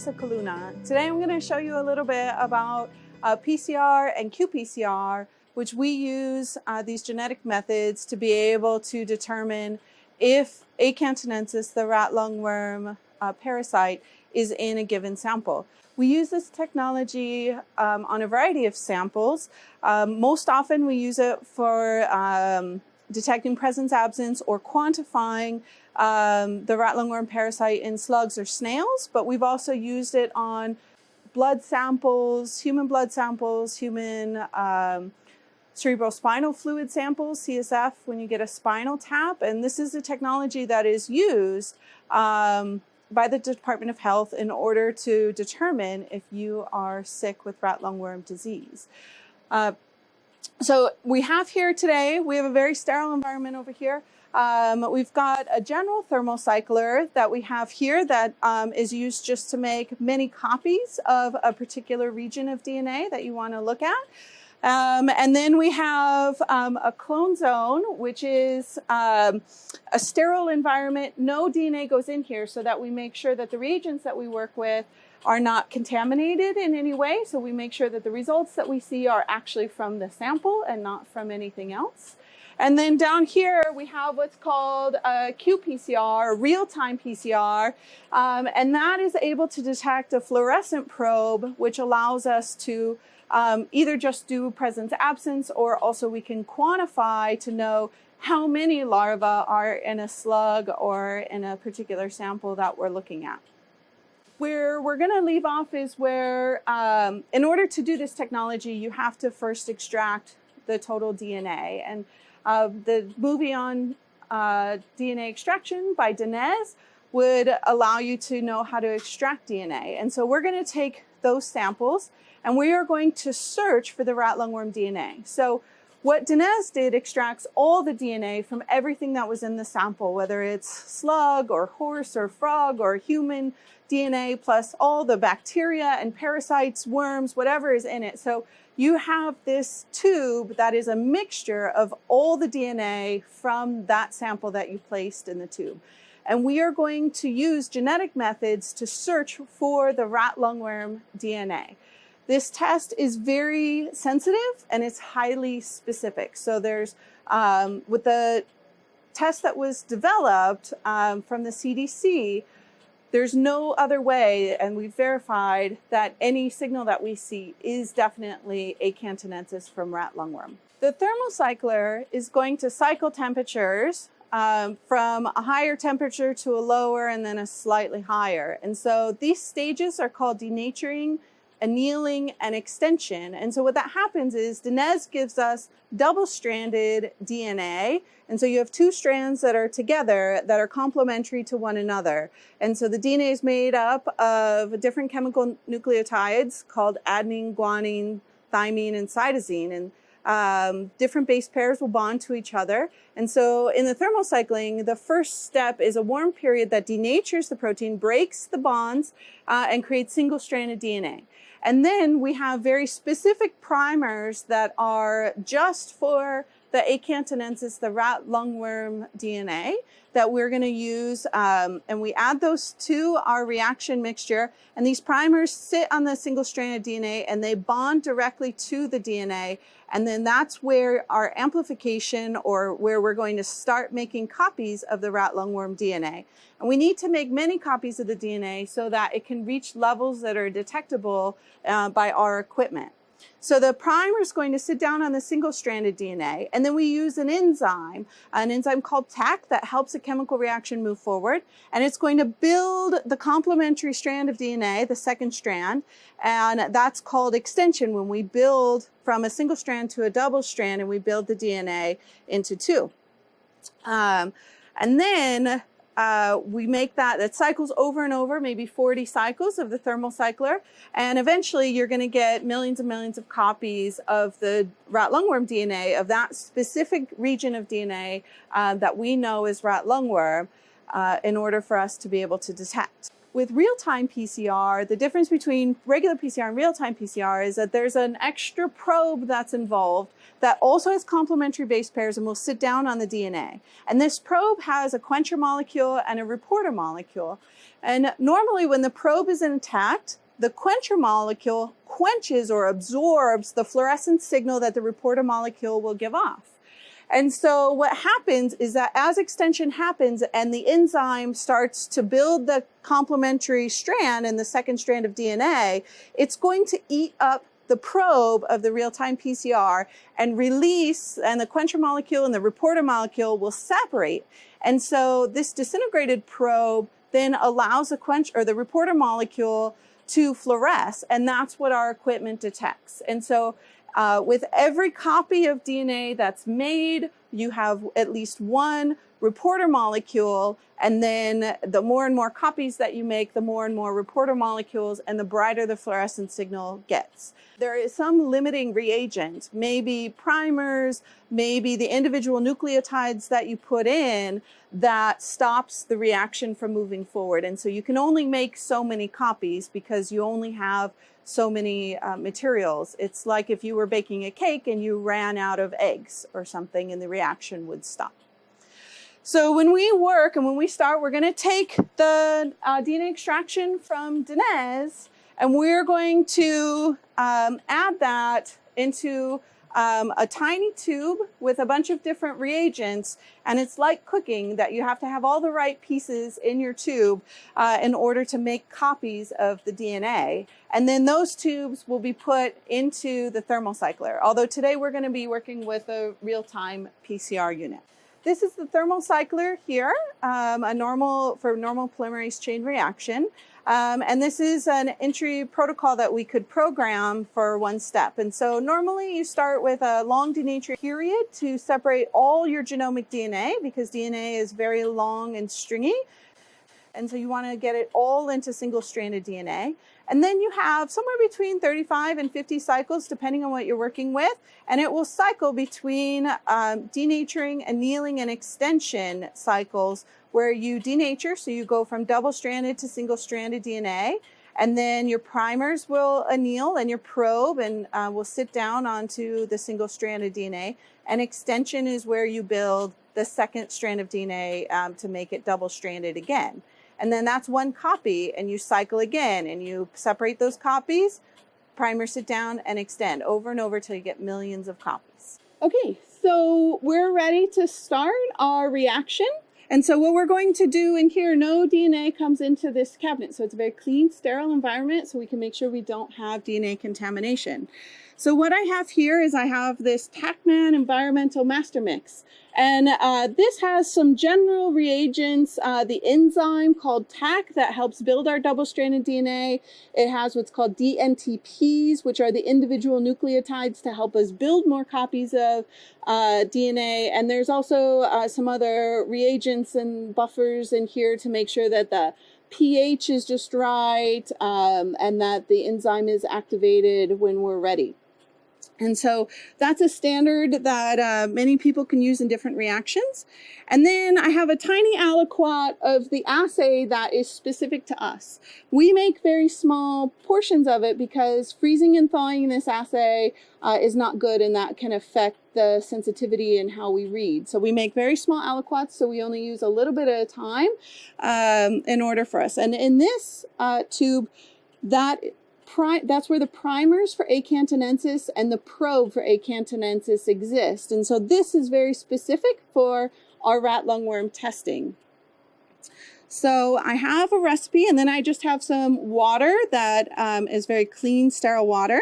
Lisa Kaluna. Today I'm going to show you a little bit about uh, PCR and qPCR, which we use uh, these genetic methods to be able to determine if A. cantonensis, the rat lungworm uh, parasite, is in a given sample. We use this technology um, on a variety of samples. Um, most often we use it for um, detecting presence absence or quantifying um, the rat lungworm parasite in slugs or snails, but we've also used it on blood samples, human blood samples, human um, cerebrospinal fluid samples, CSF, when you get a spinal tap. And this is a technology that is used um, by the Department of Health in order to determine if you are sick with rat lungworm disease. Uh, so we have here today, we have a very sterile environment over here. Um, we've got a general thermocycler that we have here that um, is used just to make many copies of a particular region of DNA that you want to look at. Um, and then we have um, a clone zone, which is um, a sterile environment. No DNA goes in here so that we make sure that the reagents that we work with are not contaminated in any way. So we make sure that the results that we see are actually from the sample and not from anything else. And then down here, we have what's called a qPCR, real-time PCR, um, and that is able to detect a fluorescent probe, which allows us to um, either just do presence absence or also we can quantify to know how many larvae are in a slug or in a particular sample that we're looking at. Where we're going to leave off is where, um, in order to do this technology, you have to first extract the total DNA. And uh, the movie on uh, DNA extraction by Denez would allow you to know how to extract DNA. And so we're going to take those samples and we are going to search for the rat lungworm DNA. So what Denez did extracts all the DNA from everything that was in the sample, whether it's slug or horse or frog or human DNA, plus all the bacteria and parasites, worms, whatever is in it. So you have this tube that is a mixture of all the DNA from that sample that you placed in the tube. And we are going to use genetic methods to search for the rat lungworm DNA. This test is very sensitive and it's highly specific. So there's, um, with the test that was developed um, from the CDC, there's no other way, and we've verified that any signal that we see is definitely A. cantonensis from rat lungworm. The thermocycler is going to cycle temperatures um, from a higher temperature to a lower and then a slightly higher. And so these stages are called denaturing annealing, and extension. And so what that happens is Denez gives us double-stranded DNA. And so you have two strands that are together that are complementary to one another. And so the DNA is made up of different chemical nucleotides called adenine, guanine, thymine, and cytosine. And um, different base pairs will bond to each other. And so in the thermal cycling, the first step is a warm period that denatures the protein, breaks the bonds, uh, and creates single-stranded DNA. And then we have very specific primers that are just for the A. cantonensis, the rat lungworm DNA that we're going to use. Um, and we add those to our reaction mixture. And these primers sit on the single-stranded DNA and they bond directly to the DNA. And then that's where our amplification or where we're going to start making copies of the rat lungworm DNA. And we need to make many copies of the DNA so that it can reach levels that are detectable uh, by our equipment. So the primer is going to sit down on the single-stranded DNA, and then we use an enzyme, an enzyme called Taq that helps a chemical reaction move forward, and it's going to build the complementary strand of DNA, the second strand, and that's called extension when we build from a single strand to a double strand and we build the DNA into two. Um, and then uh, we make that, that cycles over and over, maybe 40 cycles of the thermal cycler. And eventually you're going to get millions and millions of copies of the rat lungworm DNA of that specific region of DNA uh, that we know is rat lungworm uh, in order for us to be able to detect. With real-time PCR, the difference between regular PCR and real-time PCR is that there's an extra probe that's involved that also has complementary base pairs and will sit down on the DNA. And this probe has a quencher molecule and a reporter molecule. And normally when the probe is intact, the quencher molecule quenches or absorbs the fluorescent signal that the reporter molecule will give off. And so what happens is that as extension happens and the enzyme starts to build the complementary strand and the second strand of DNA, it's going to eat up the probe of the real-time PCR and release, and the quencher molecule and the reporter molecule will separate. And so this disintegrated probe then allows the quench or the reporter molecule to fluoresce, and that's what our equipment detects. And so uh, with every copy of DNA that's made, you have at least one reporter molecule, and then the more and more copies that you make, the more and more reporter molecules, and the brighter the fluorescent signal gets. There is some limiting reagent, maybe primers, maybe the individual nucleotides that you put in that stops the reaction from moving forward. And so you can only make so many copies because you only have so many uh, materials. It's like if you were baking a cake and you ran out of eggs or something and the reaction would stop. So when we work and when we start, we're going to take the uh, DNA extraction from Dinez and we're going to um, add that into um, a tiny tube with a bunch of different reagents. And it's like cooking that you have to have all the right pieces in your tube uh, in order to make copies of the DNA. And then those tubes will be put into the thermocycler. Although today we're going to be working with a real-time PCR unit. This is the thermocycler here, um, a normal for normal polymerase chain reaction. Um, and this is an entry protocol that we could program for one step. And so normally you start with a long denaturing period to separate all your genomic DNA because DNA is very long and stringy. And so you want to get it all into single-stranded DNA. And then you have somewhere between 35 and 50 cycles, depending on what you're working with. And it will cycle between um, denaturing, annealing, and extension cycles where you denature, so you go from double-stranded to single-stranded DNA. And then your primers will anneal and your probe and uh, will sit down onto the single-stranded DNA. And extension is where you build the second strand of DNA um, to make it double-stranded again. And then that's one copy and you cycle again and you separate those copies, primer sit down and extend over and over till you get millions of copies. Okay, so we're ready to start our reaction. And so what we're going to do in here, no DNA comes into this cabinet. So it's a very clean, sterile environment so we can make sure we don't have DNA contamination. So what I have here is I have this TaqMan Environmental Master Mix. And uh, this has some general reagents, uh, the enzyme called Taq that helps build our double-stranded DNA. It has what's called dNTPs, which are the individual nucleotides to help us build more copies of uh, DNA. And there's also uh, some other reagents and buffers in here to make sure that the pH is just right um, and that the enzyme is activated when we're ready. And so that's a standard that uh, many people can use in different reactions. And then I have a tiny aliquot of the assay that is specific to us. We make very small portions of it because freezing and thawing this assay uh, is not good and that can affect the sensitivity and how we read. So we make very small aliquots, so we only use a little bit at a time um, in order for us. And in this uh, tube, that that's where the primers for A. cantonensis and the probe for A. cantonensis exist. And so this is very specific for our rat lungworm testing. So I have a recipe and then I just have some water that um, is very clean, sterile water.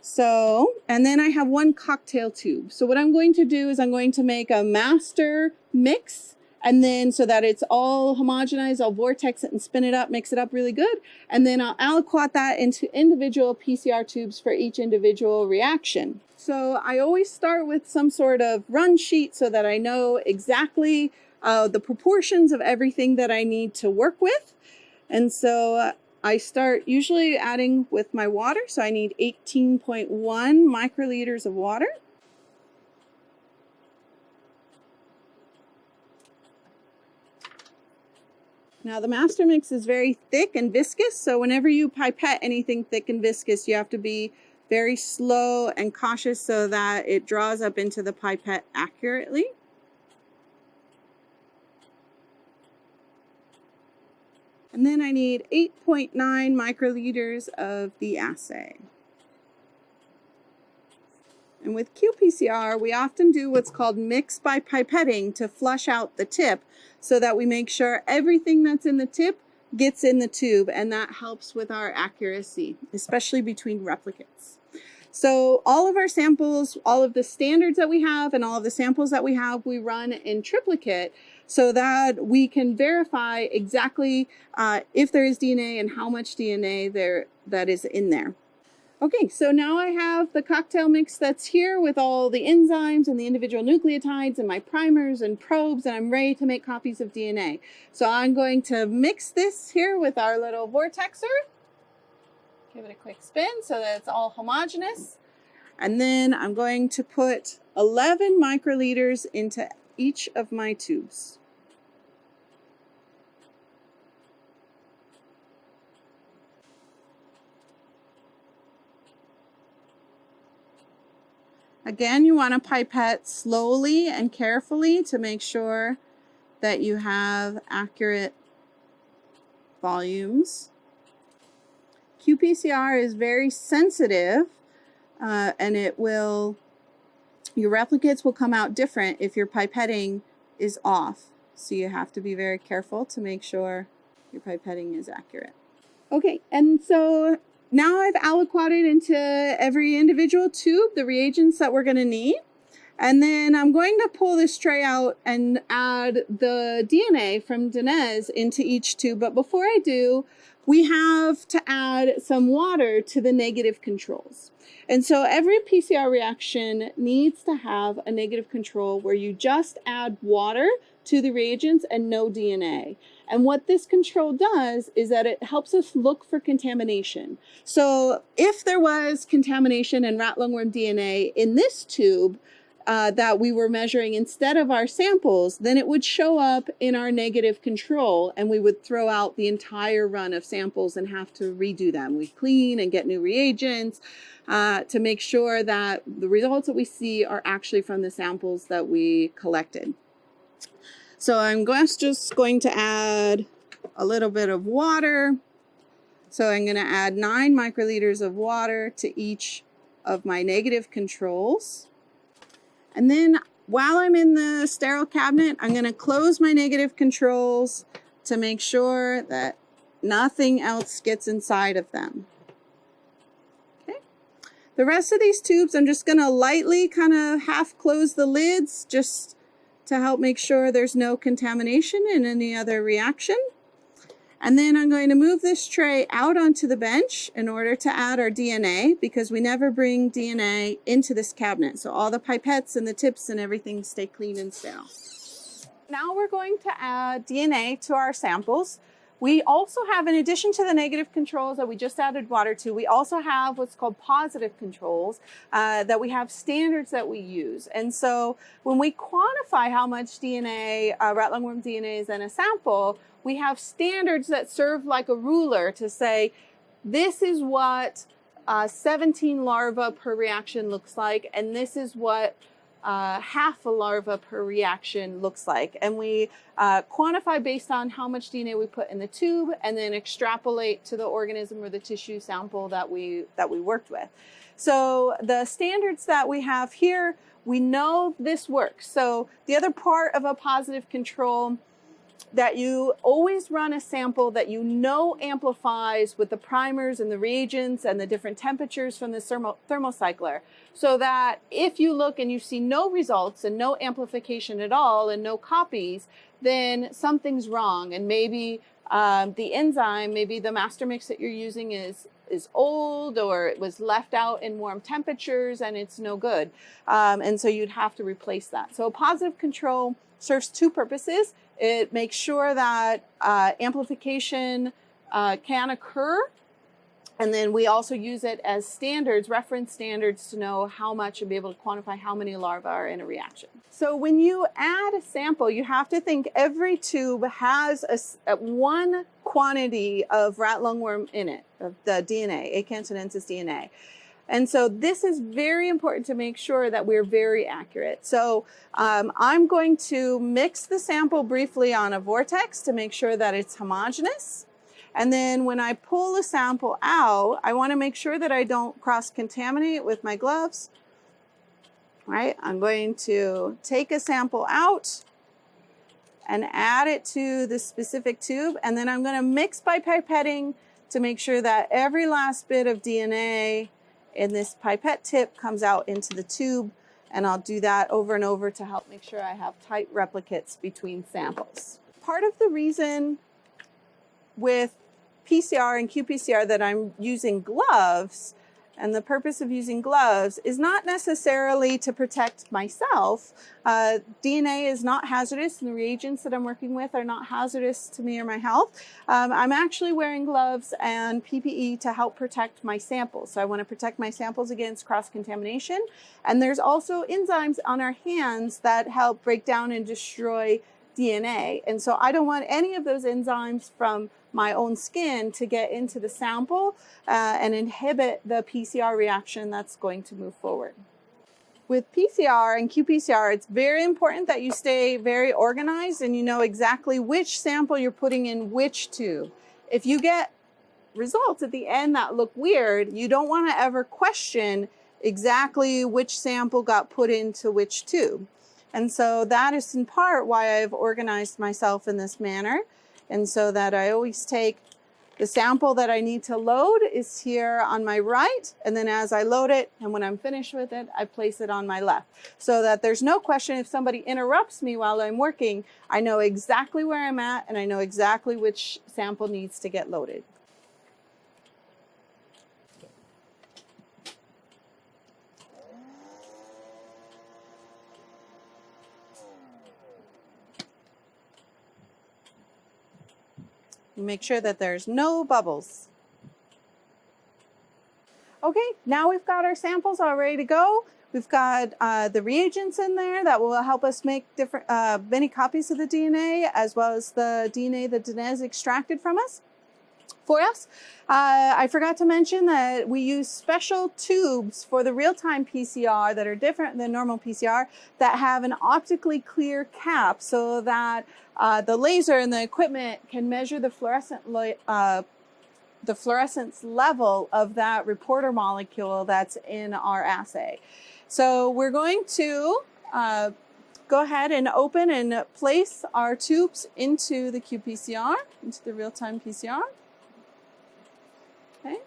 So, and then I have one cocktail tube. So what I'm going to do is I'm going to make a master mix and then so that it's all homogenized, I'll vortex it and spin it up, mix it up really good. And then I'll aliquot that into individual PCR tubes for each individual reaction. So I always start with some sort of run sheet so that I know exactly uh, the proportions of everything that I need to work with. And so uh, I start usually adding with my water. So I need 18.1 microliters of water. Now the master mix is very thick and viscous, so whenever you pipette anything thick and viscous, you have to be very slow and cautious so that it draws up into the pipette accurately. And then I need 8.9 microliters of the assay. And with qPCR, we often do what's called mix by pipetting to flush out the tip so that we make sure everything that's in the tip gets in the tube and that helps with our accuracy, especially between replicates. So all of our samples, all of the standards that we have and all of the samples that we have, we run in triplicate so that we can verify exactly uh, if there is DNA and how much DNA there that is in there. Okay, so now I have the cocktail mix that's here with all the enzymes and the individual nucleotides and my primers and probes, and I'm ready to make copies of DNA. So I'm going to mix this here with our little vortexer. Give it a quick spin so that it's all homogeneous. And then I'm going to put 11 microliters into each of my tubes. Again, you want to pipette slowly and carefully to make sure that you have accurate volumes. qPCR is very sensitive uh, and it will, your replicates will come out different if your pipetting is off. So you have to be very careful to make sure your pipetting is accurate. Okay, and so now I've aliquoted into every individual tube the reagents that we're going to need. And then I'm going to pull this tray out and add the DNA from Denez into each tube. But before I do, we have to add some water to the negative controls. And so every PCR reaction needs to have a negative control where you just add water to the reagents and no DNA. And what this control does is that it helps us look for contamination. So if there was contamination in rat lungworm DNA in this tube, uh, that we were measuring instead of our samples, then it would show up in our negative control and we would throw out the entire run of samples and have to redo them. We clean and get new reagents uh, to make sure that the results that we see are actually from the samples that we collected. So I'm just going to add a little bit of water. So I'm going to add 9 microliters of water to each of my negative controls. And then while I'm in the sterile cabinet, I'm going to close my negative controls to make sure that nothing else gets inside of them. Okay. The rest of these tubes, I'm just going to lightly kind of half close the lids just to help make sure there's no contamination in any other reaction. And then I'm going to move this tray out onto the bench in order to add our DNA because we never bring DNA into this cabinet. So all the pipettes and the tips and everything stay clean and sterile. Now we're going to add DNA to our samples. We also have, in addition to the negative controls that we just added water to, we also have what's called positive controls uh, that we have standards that we use. And so when we quantify how much DNA, uh, rat lungworm DNA is in a sample, we have standards that serve like a ruler to say, this is what uh, 17 larvae per reaction looks like, and this is what uh, half a larva per reaction looks like. And we uh, quantify based on how much DNA we put in the tube and then extrapolate to the organism or the tissue sample that we, that we worked with. So the standards that we have here, we know this works. So the other part of a positive control that you always run a sample that you know amplifies with the primers and the reagents and the different temperatures from the thermo thermocycler so that if you look and you see no results and no amplification at all and no copies, then something's wrong and maybe um, the enzyme, maybe the master mix that you're using is is old or it was left out in warm temperatures and it's no good. Um, and so you'd have to replace that. So a positive control serves two purposes. It makes sure that uh, amplification uh, can occur And then we also use it as standards, reference standards to know how much and be able to quantify how many larvae are in a reaction. So when you add a sample, you have to think every tube has a, one quantity of rat lungworm in it, of the DNA, A. cantonensis DNA. And so this is very important to make sure that we're very accurate. So um, I'm going to mix the sample briefly on a vortex to make sure that it's homogeneous. And then when I pull the sample out, I wanna make sure that I don't cross-contaminate with my gloves. Right, I'm going to take a sample out and add it to the specific tube. And then I'm gonna mix by pipetting to make sure that every last bit of DNA in this pipette tip comes out into the tube. And I'll do that over and over to help make sure I have tight replicates between samples. Part of the reason with PCR and qPCR that I'm using gloves and the purpose of using gloves is not necessarily to protect myself. Uh, DNA is not hazardous and the reagents that I'm working with are not hazardous to me or my health. Um, I'm actually wearing gloves and PPE to help protect my samples. So I want to protect my samples against cross-contamination. And there's also enzymes on our hands that help break down and destroy DNA. And so I don't want any of those enzymes from my own skin to get into the sample uh, and inhibit the PCR reaction that's going to move forward. With PCR and qPCR, it's very important that you stay very organized and you know exactly which sample you're putting in which tube. If you get results at the end that look weird, you don't want to ever question exactly which sample got put into which tube. And so that is in part why I've organized myself in this manner. And so that I always take the sample that I need to load is here on my right. And then as I load it and when I'm finished with it, I place it on my left so that there's no question if somebody interrupts me while I'm working, I know exactly where I'm at and I know exactly which sample needs to get loaded. Make sure that there's no bubbles. Okay, now we've got our samples all ready to go. We've got uh, the reagents in there that will help us make different uh, many copies of the DNA as well as the DNA that Dinesh extracted from us for us. Uh, I forgot to mention that we use special tubes for the real-time PCR that are different than normal PCR that have an optically clear cap so that uh, the laser and the equipment can measure the fluorescent uh, the fluorescence level of that reporter molecule that's in our assay. So we're going to uh, go ahead and open and place our tubes into the qPCR, into the real-time PCR. Okay.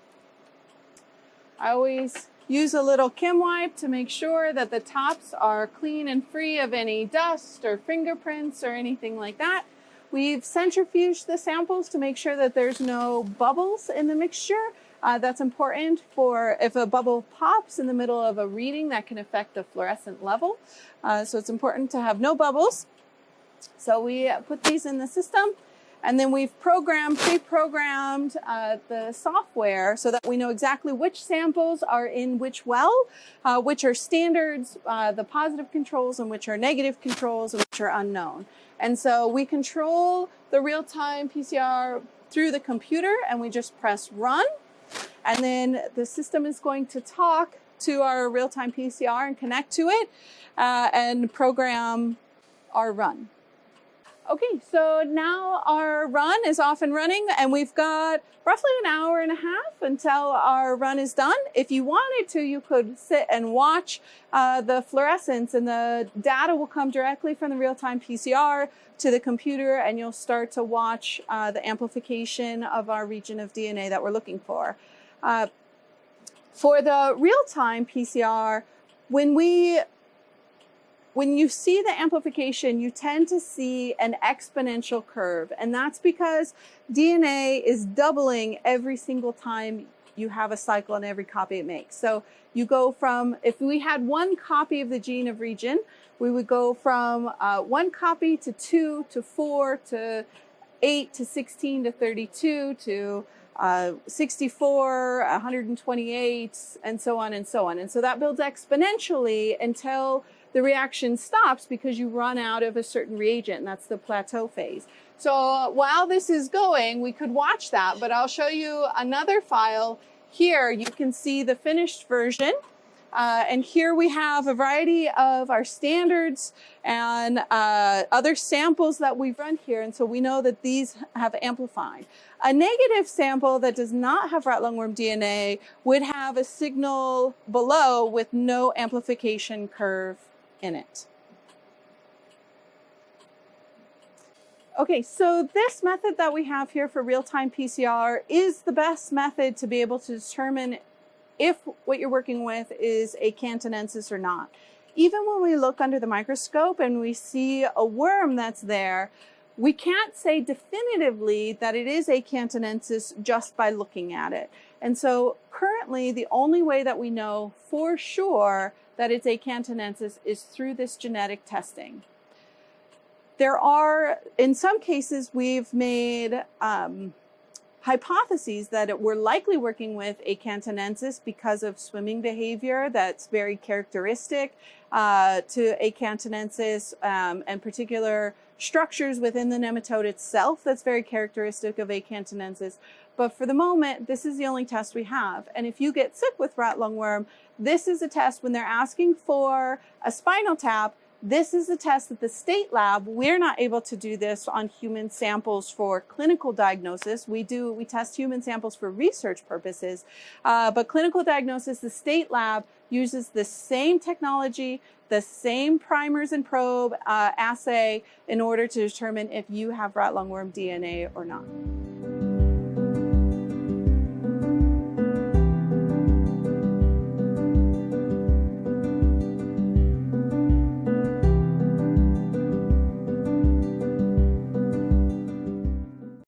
I always use a little Kim wipe to make sure that the tops are clean and free of any dust or fingerprints or anything like that. We've centrifuged the samples to make sure that there's no bubbles in the mixture. Uh, that's important for if a bubble pops in the middle of a reading that can affect the fluorescent level. Uh, so it's important to have no bubbles. So we put these in the system and then we've programmed, pre-programmed uh, the software so that we know exactly which samples are in which well, uh, which are standards, uh, the positive controls and which are negative controls and which are unknown. And so we control the real-time PCR through the computer and we just press run. And then the system is going to talk to our real-time PCR and connect to it uh, and program our run. Okay, so now our run is off and running and we've got roughly an hour and a half until our run is done. If you wanted to, you could sit and watch uh, the fluorescence and the data will come directly from the real-time PCR to the computer and you'll start to watch uh, the amplification of our region of DNA that we're looking for. Uh, for the real-time PCR, when we when you see the amplification, you tend to see an exponential curve. And that's because DNA is doubling every single time you have a cycle in every copy it makes. So you go from, if we had one copy of the gene of region, we would go from uh, one copy to two to four to eight to 16 to 32 to uh, 64, 128, and so on and so on. And so that builds exponentially until the reaction stops because you run out of a certain reagent, and that's the plateau phase. So while this is going, we could watch that, but I'll show you another file. Here you can see the finished version. Uh, and here we have a variety of our standards and uh, other samples that we've run here. And so we know that these have amplified. A negative sample that does not have rat lungworm DNA would have a signal below with no amplification curve in it. Okay, so this method that we have here for real-time PCR is the best method to be able to determine if what you're working with is a cantonensis or not. Even when we look under the microscope and we see a worm that's there, we can't say definitively that it is A. cantonensis just by looking at it. And so currently the only way that we know for sure that it's A. cantonensis is through this genetic testing. There are, in some cases, we've made um, hypotheses that we're likely working with A. cantonensis because of swimming behavior that's very characteristic uh, to A. cantonensis um, and particular structures within the nematode itself that's very characteristic of A. cantonensis. But for the moment, this is the only test we have. And if you get sick with rat lungworm, this is a test when they're asking for a spinal tap, this is a test that the state lab, we're not able to do this on human samples for clinical diagnosis. We do, we test human samples for research purposes, uh, but clinical diagnosis, the state lab uses the same technology, the same primers and probe uh, assay in order to determine if you have rat lungworm DNA or not.